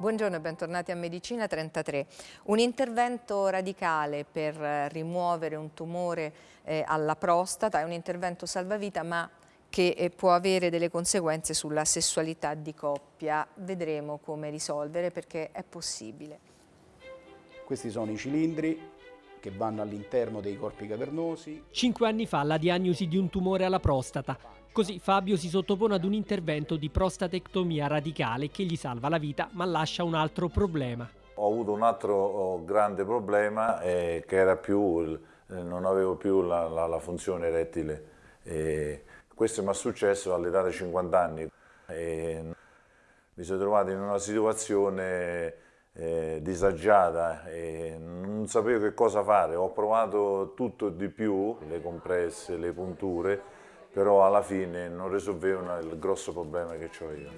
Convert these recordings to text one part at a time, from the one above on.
Buongiorno e bentornati a Medicina 33. Un intervento radicale per rimuovere un tumore eh, alla prostata, è un intervento salvavita ma che eh, può avere delle conseguenze sulla sessualità di coppia. Vedremo come risolvere perché è possibile. Questi sono i cilindri che vanno all'interno dei corpi cavernosi. Cinque anni fa la diagnosi di un tumore alla prostata. Così Fabio si sottopone ad un intervento di prostatectomia radicale che gli salva la vita ma lascia un altro problema. Ho avuto un altro oh, grande problema eh, che era più, eh, non avevo più la, la, la funzione erettile. Eh, questo mi è successo all'età di 50 anni. mi sono trovato in una situazione eh, disagiata e non sapevo che cosa fare, ho provato tutto di più, le compresse, le punture, però alla fine non risolvevano il grosso problema che ho io.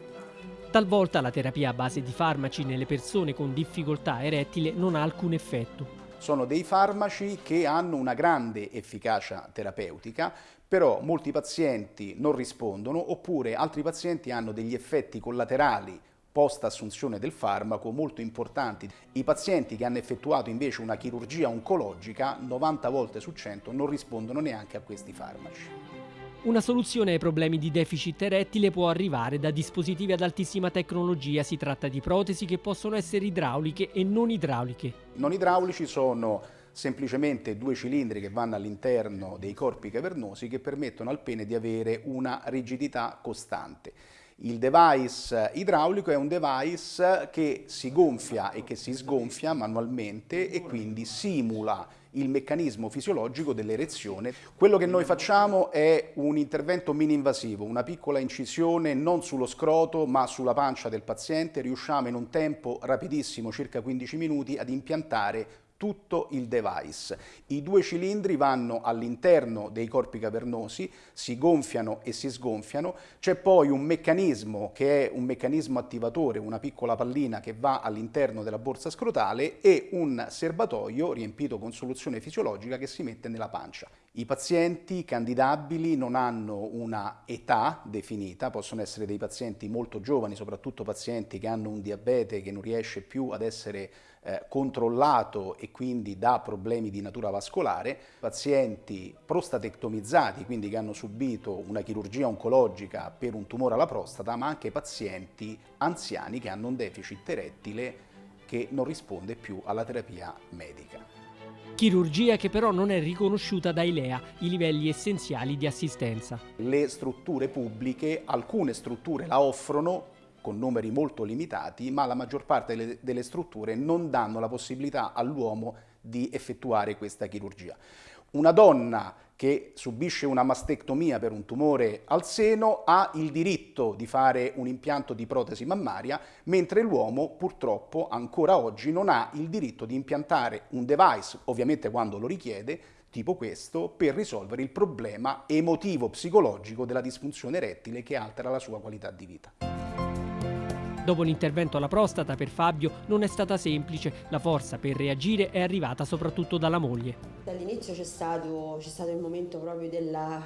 Talvolta la terapia a base di farmaci nelle persone con difficoltà erettile non ha alcun effetto. Sono dei farmaci che hanno una grande efficacia terapeutica, però molti pazienti non rispondono oppure altri pazienti hanno degli effetti collaterali post assunzione del farmaco molto importanti. I pazienti che hanno effettuato invece una chirurgia oncologica 90 volte su 100 non rispondono neanche a questi farmaci. Una soluzione ai problemi di deficit erettile può arrivare da dispositivi ad altissima tecnologia, si tratta di protesi che possono essere idrauliche e non idrauliche. Non idraulici sono semplicemente due cilindri che vanno all'interno dei corpi cavernosi che permettono al pene di avere una rigidità costante. Il device idraulico è un device che si gonfia e che si sgonfia manualmente e quindi simula il meccanismo fisiologico dell'erezione. Quello che noi facciamo è un intervento mini-invasivo, una piccola incisione non sullo scroto ma sulla pancia del paziente. Riusciamo in un tempo rapidissimo, circa 15 minuti, ad impiantare tutto il device. I due cilindri vanno all'interno dei corpi cavernosi, si gonfiano e si sgonfiano, c'è poi un meccanismo che è un meccanismo attivatore, una piccola pallina che va all'interno della borsa scrotale e un serbatoio riempito con soluzione fisiologica che si mette nella pancia. I pazienti candidabili non hanno una età definita, possono essere dei pazienti molto giovani, soprattutto pazienti che hanno un diabete che non riesce più ad essere eh, controllato e quindi da problemi di natura vascolare, pazienti prostatectomizzati, quindi che hanno subito una chirurgia oncologica per un tumore alla prostata, ma anche pazienti anziani che hanno un deficit erettile che non risponde più alla terapia medica. Chirurgia che però non è riconosciuta dai LEA, i livelli essenziali di assistenza. Le strutture pubbliche, alcune strutture la offrono con numeri molto limitati, ma la maggior parte delle, delle strutture non danno la possibilità all'uomo di effettuare questa chirurgia. Una donna che subisce una mastectomia per un tumore al seno ha il diritto di fare un impianto di protesi mammaria, mentre l'uomo purtroppo ancora oggi non ha il diritto di impiantare un device, ovviamente quando lo richiede, tipo questo, per risolvere il problema emotivo-psicologico della disfunzione erettile che altera la sua qualità di vita. Dopo l'intervento alla prostata per Fabio non è stata semplice, la forza per reagire è arrivata soprattutto dalla moglie. Dall'inizio c'è stato, stato, il momento proprio della,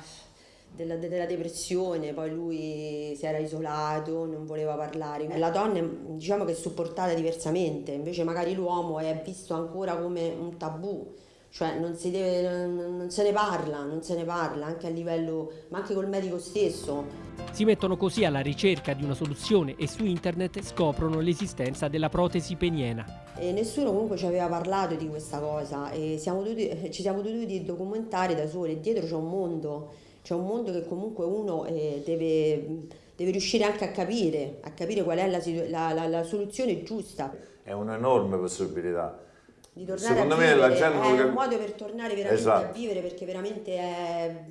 della, della, depressione, poi lui si era isolato, non voleva parlare. La donna diciamo che è supportata diversamente, invece magari l'uomo è visto ancora come un tabù cioè non, deve, non, se ne parla, non se ne parla anche a livello, ma anche col medico stesso. Si mettono così alla ricerca di una soluzione e su internet scoprono l'esistenza della protesi peniena. E nessuno comunque ci aveva parlato di questa cosa e siamo dovuti, ci siamo dovuti documentare da soli, dietro c'è un mondo, c'è un mondo che comunque uno eh, deve, deve, riuscire anche a capire, a capire qual è la, la, la, la soluzione giusta. È un'enorme possibilità di tornare Secondo a me vivere, la gente è un modo per tornare veramente esatto. a vivere perché veramente è...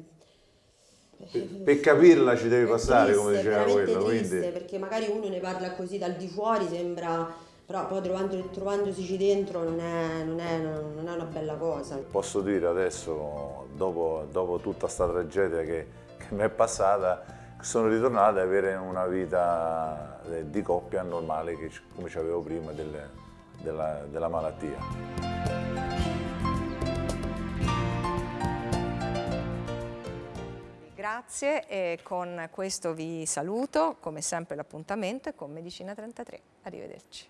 Per, per capirla ci devi passare, triste, come diceva quello. Triste, quindi... perché magari uno ne parla così dal di fuori, sembra però poi trovando, trovandosi dentro non è, non, è, non è, una bella cosa. Posso dire adesso, dopo, dopo tutta questa tragedia che, che mi è passata, sono ritornato ad avere una vita di coppia normale che, come avevo prima delle, della, della malattia. Grazie e con questo vi saluto, come sempre l'appuntamento è con Medicina 33. Arrivederci.